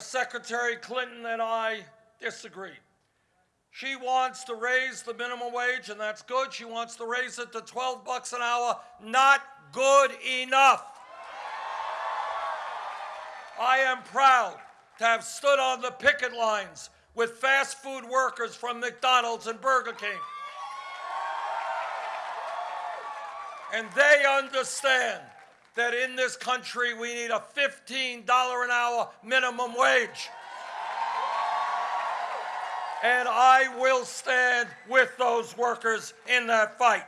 Secretary Clinton and I disagree. She wants to raise the minimum wage, and that's good. She wants to raise it to 12 bucks an hour. Not good enough. I am proud to have stood on the picket lines with fast food workers from McDonald's and Burger King. And they understand that in this country we need a $15 an hour minimum wage. And I will stand with those workers in that fight.